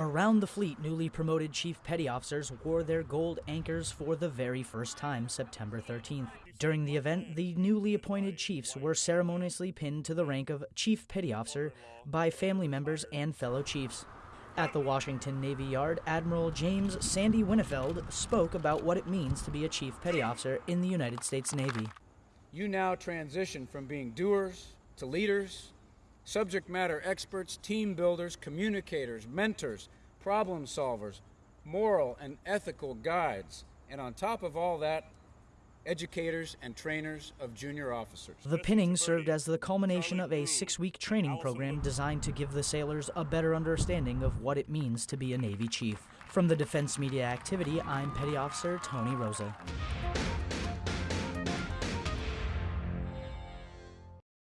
Around the fleet, newly promoted Chief Petty Officers wore their gold anchors for the very first time September 13th. During the event, the newly appointed chiefs were ceremoniously pinned to the rank of Chief Petty Officer by family members and fellow chiefs. At the Washington Navy Yard, Admiral James Sandy Winnefeld spoke about what it means to be a Chief Petty Officer in the United States Navy. You now transition from being doers to leaders subject matter experts, team builders, communicators, mentors, problem solvers, moral and ethical guides, and on top of all that, educators and trainers of junior officers. The pinning served as the culmination of a six week training program designed to give the sailors a better understanding of what it means to be a Navy chief. From the Defense Media Activity, I'm Petty Officer Tony Rosa.